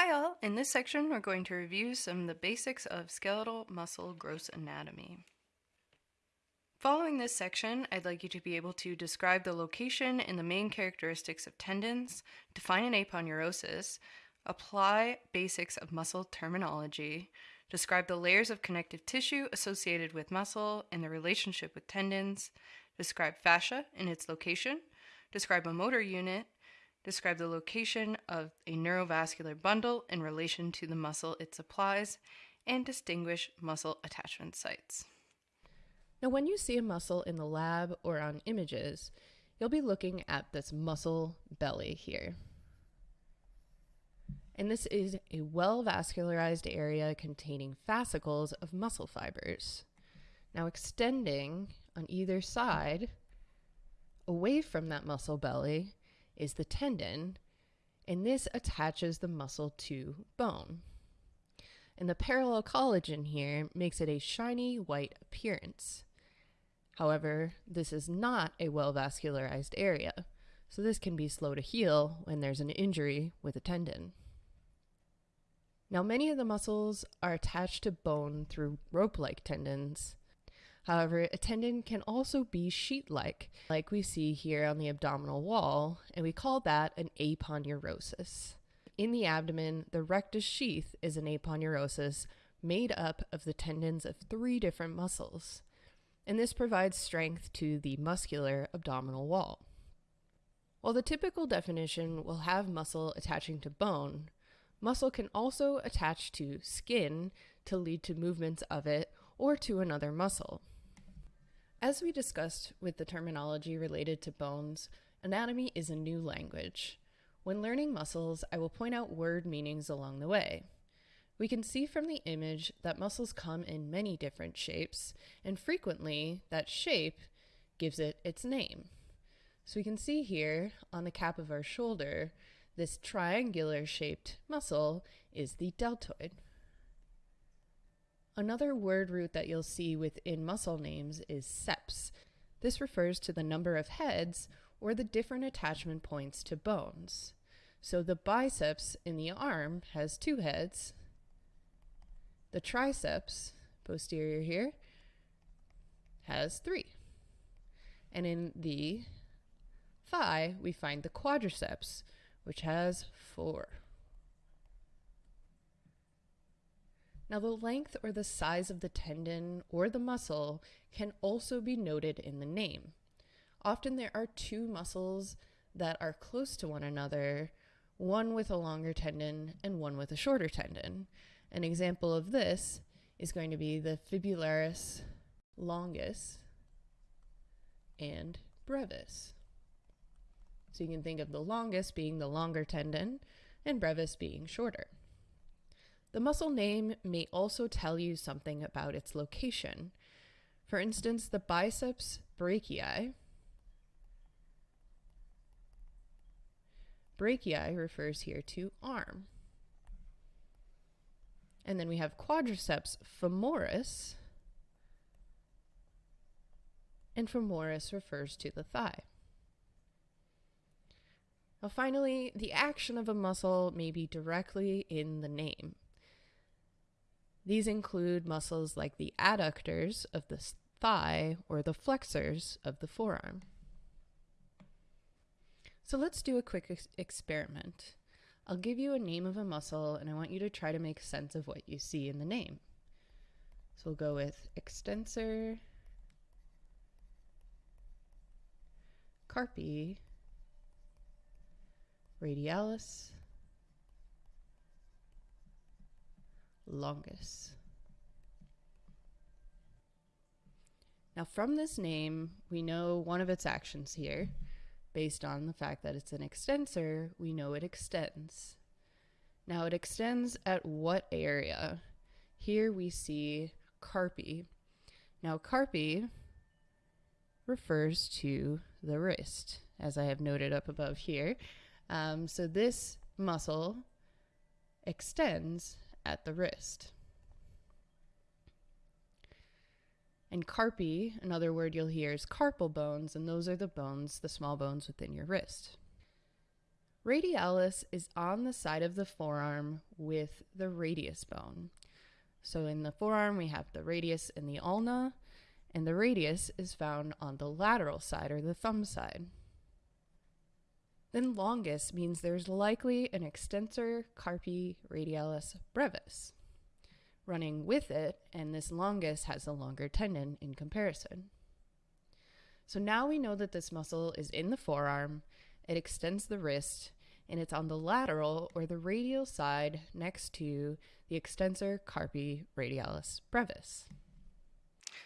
Hi all! In this section we're going to review some of the basics of skeletal muscle gross anatomy. Following this section, I'd like you to be able to describe the location and the main characteristics of tendons, define an aponeurosis, apply basics of muscle terminology, describe the layers of connective tissue associated with muscle and the relationship with tendons, describe fascia and its location, describe a motor unit, describe the location of a neurovascular bundle in relation to the muscle it supplies, and distinguish muscle attachment sites. Now, when you see a muscle in the lab or on images, you'll be looking at this muscle belly here. And this is a well vascularized area containing fascicles of muscle fibers. Now, extending on either side away from that muscle belly is the tendon, and this attaches the muscle to bone. And the parallel collagen here makes it a shiny white appearance. However, this is not a well vascularized area, so this can be slow to heal when there's an injury with a tendon. Now, many of the muscles are attached to bone through rope like tendons, However, a tendon can also be sheet-like, like we see here on the abdominal wall, and we call that an aponeurosis. In the abdomen, the rectus sheath is an aponeurosis made up of the tendons of three different muscles, and this provides strength to the muscular abdominal wall. While the typical definition will have muscle attaching to bone, muscle can also attach to skin to lead to movements of it or to another muscle. As we discussed with the terminology related to bones, anatomy is a new language. When learning muscles, I will point out word meanings along the way. We can see from the image that muscles come in many different shapes, and frequently that shape gives it its name. So we can see here on the cap of our shoulder, this triangular shaped muscle is the deltoid. Another word root that you'll see within muscle names is ceps. This refers to the number of heads or the different attachment points to bones. So the biceps in the arm has two heads. The triceps, posterior here, has three. And in the thigh, we find the quadriceps, which has four. Now, the length or the size of the tendon or the muscle can also be noted in the name. Often there are two muscles that are close to one another, one with a longer tendon and one with a shorter tendon. An example of this is going to be the fibularis longus and brevis. So you can think of the longus being the longer tendon and brevis being shorter. The muscle name may also tell you something about its location. For instance, the biceps brachii. Brachii refers here to arm. And then we have quadriceps femoris. And femoris refers to the thigh. Now, finally, the action of a muscle may be directly in the name. These include muscles like the adductors of the thigh or the flexors of the forearm. So let's do a quick ex experiment. I'll give you a name of a muscle and I want you to try to make sense of what you see in the name. So we'll go with extensor, carpi, radialis, longus. Now, from this name, we know one of its actions here. Based on the fact that it's an extensor, we know it extends. Now, it extends at what area? Here we see carpi. Now, carpi refers to the wrist, as I have noted up above here. Um, so this muscle extends at the wrist. And carpi, another word you'll hear is carpal bones, and those are the bones, the small bones within your wrist. Radialis is on the side of the forearm with the radius bone. So in the forearm, we have the radius and the ulna, and the radius is found on the lateral side or the thumb side. Then longus means there's likely an extensor carpi radialis brevis running with it, and this longus has a longer tendon in comparison. So now we know that this muscle is in the forearm, it extends the wrist, and it's on the lateral or the radial side next to the extensor carpi radialis brevis.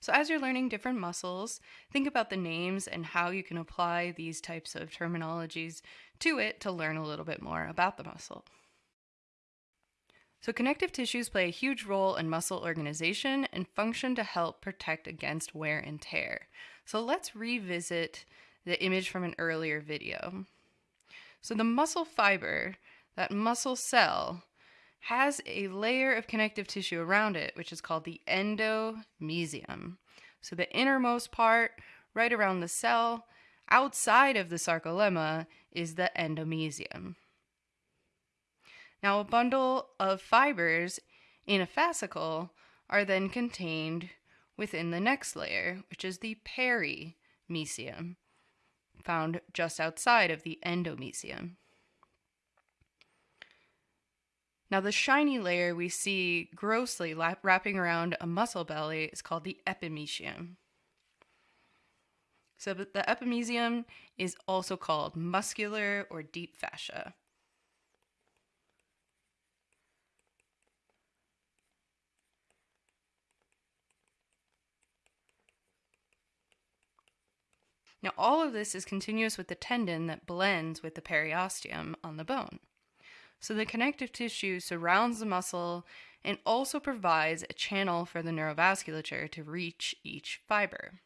So, as you're learning different muscles, think about the names and how you can apply these types of terminologies to it to learn a little bit more about the muscle. So, connective tissues play a huge role in muscle organization and function to help protect against wear and tear. So, let's revisit the image from an earlier video. So, the muscle fiber, that muscle cell, has a layer of connective tissue around it, which is called the endomysium. So the innermost part, right around the cell, outside of the sarcolemma, is the endomysium. Now, a bundle of fibers in a fascicle are then contained within the next layer, which is the perimysium, found just outside of the endomysium. Now, the shiny layer we see grossly wrapping around a muscle belly is called the epimysium. So, the epimysium is also called muscular or deep fascia. Now, all of this is continuous with the tendon that blends with the periosteum on the bone. So the connective tissue surrounds the muscle and also provides a channel for the neurovasculature to reach each fiber.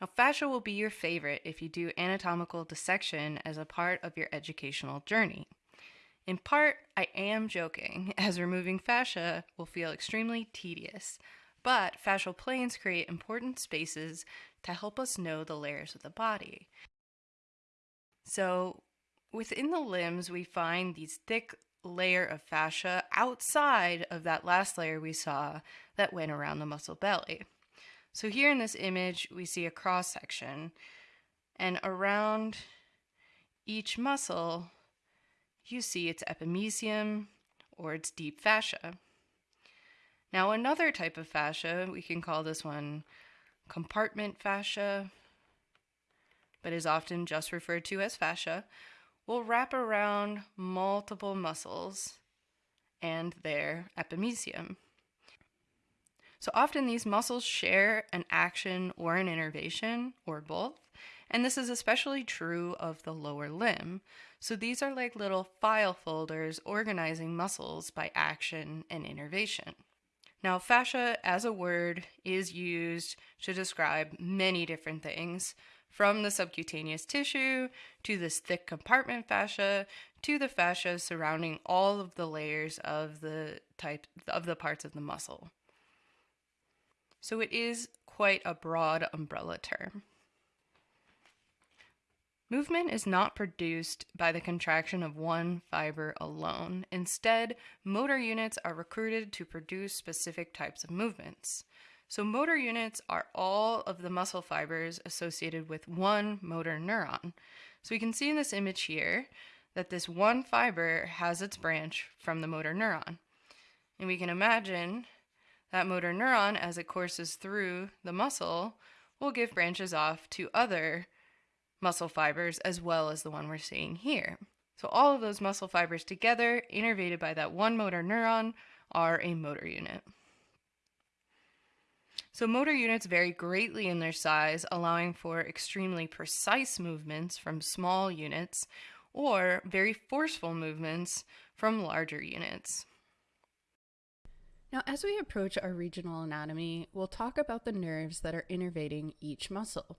Now, fascia will be your favorite if you do anatomical dissection as a part of your educational journey. In part, I am joking, as removing fascia will feel extremely tedious, but fascial planes create important spaces to help us know the layers of the body. So, Within the limbs, we find these thick layer of fascia outside of that last layer we saw that went around the muscle belly. So here in this image, we see a cross section, and around each muscle, you see its epimysium or its deep fascia. Now, another type of fascia, we can call this one compartment fascia, but is often just referred to as fascia, will wrap around multiple muscles and their epimysium. So often these muscles share an action or an innervation or both, and this is especially true of the lower limb. So these are like little file folders organizing muscles by action and innervation. Now, fascia as a word is used to describe many different things, from the subcutaneous tissue to this thick compartment fascia to the fascia surrounding all of the layers of the type of the parts of the muscle. So it is quite a broad umbrella term. Movement is not produced by the contraction of one fiber alone. Instead, motor units are recruited to produce specific types of movements. So, motor units are all of the muscle fibers associated with one motor neuron. So, we can see in this image here that this one fiber has its branch from the motor neuron. And we can imagine that motor neuron, as it courses through the muscle, will give branches off to other muscle fibers as well as the one we're seeing here. So, all of those muscle fibers together, innervated by that one motor neuron, are a motor unit. So, motor units vary greatly in their size, allowing for extremely precise movements from small units or very forceful movements from larger units. Now, as we approach our regional anatomy, we'll talk about the nerves that are innervating each muscle.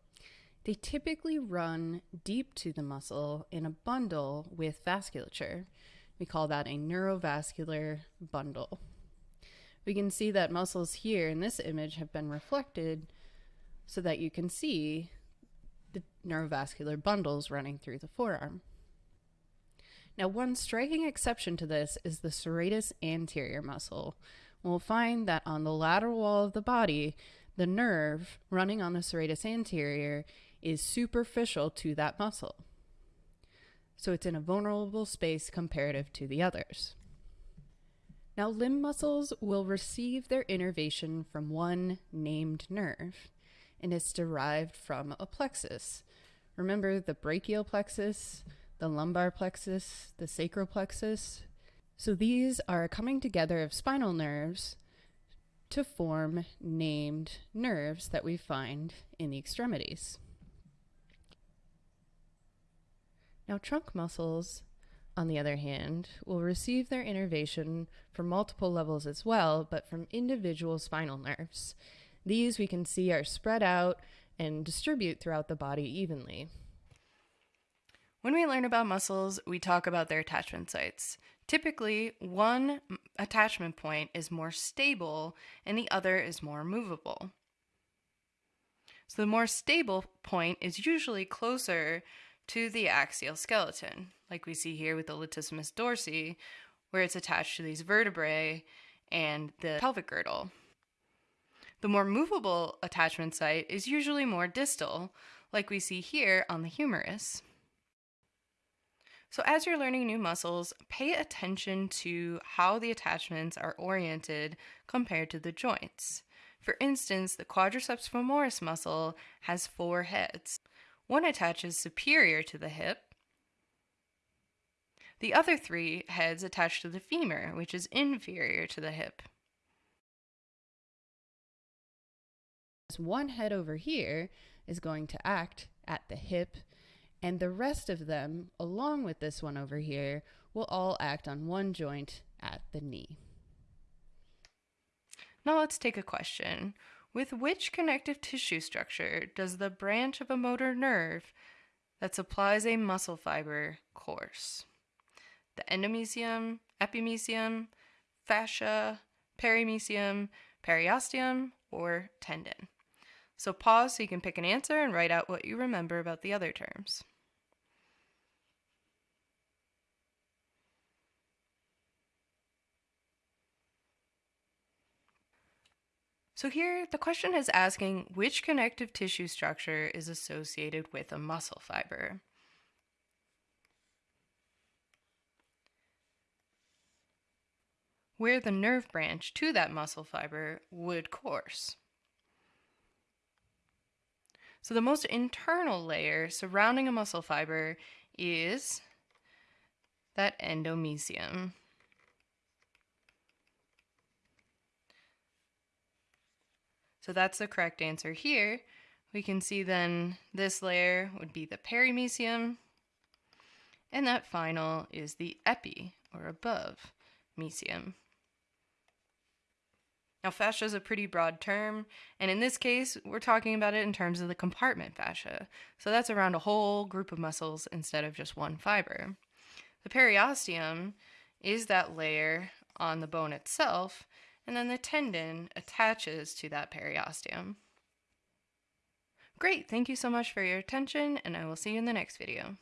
They typically run deep to the muscle in a bundle with vasculature. We call that a neurovascular bundle we can see that muscles here in this image have been reflected so that you can see the neurovascular bundles running through the forearm. Now, one striking exception to this is the serratus anterior muscle. We'll find that on the lateral wall of the body, the nerve running on the serratus anterior is superficial to that muscle. So it's in a vulnerable space comparative to the others. Now, limb muscles will receive their innervation from one named nerve, and it's derived from a plexus. Remember the brachial plexus, the lumbar plexus, the sacral plexus? So these are coming together of spinal nerves to form named nerves that we find in the extremities. Now, trunk muscles on the other hand, will receive their innervation from multiple levels as well, but from individual spinal nerves. These we can see are spread out and distribute throughout the body evenly. When we learn about muscles, we talk about their attachment sites. Typically, one attachment point is more stable and the other is more movable. So the more stable point is usually closer to the axial skeleton, like we see here with the latissimus dorsi, where it's attached to these vertebrae and the pelvic girdle. The more movable attachment site is usually more distal, like we see here on the humerus. So, as you're learning new muscles, pay attention to how the attachments are oriented compared to the joints. For instance, the quadriceps femoris muscle has four heads. One attaches superior to the hip. The other three heads attach to the femur, which is inferior to the hip. This one head over here is going to act at the hip, and the rest of them, along with this one over here, will all act on one joint at the knee. Now let's take a question. With which connective tissue structure does the branch of a motor nerve that supplies a muscle fiber course? The endomysium, epimysium, fascia, perimysium, periosteum, or tendon. So pause so you can pick an answer and write out what you remember about the other terms. So here, the question is asking which connective tissue structure is associated with a muscle fiber. Where the nerve branch to that muscle fiber would course. So the most internal layer surrounding a muscle fiber is that endomysium. So that's the correct answer here. We can see then this layer would be the perimysium, and that final is the epi, or above, mysium. Now, fascia is a pretty broad term, and in this case, we're talking about it in terms of the compartment fascia. So that's around a whole group of muscles instead of just one fiber. The periosteum is that layer on the bone itself and then the tendon attaches to that periosteum. Great, thank you so much for your attention, and I will see you in the next video.